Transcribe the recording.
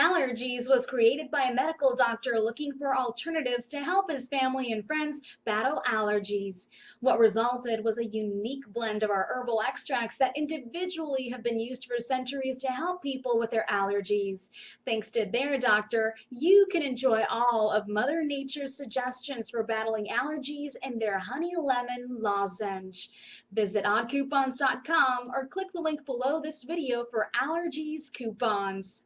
Allergease was created by a medical doctor looking for alternatives to help his family and friends battle allergies. What resulted was a unique blend of our herbal extracts that individually have been used for centuries to help people with their allergies. Thanks to their doctor, you can enjoy all of Mother Nature's suggestions for battling allergies in their honey lemon lozenge. Visit oddcoupons.com or click the link below this video for Allergease coupons.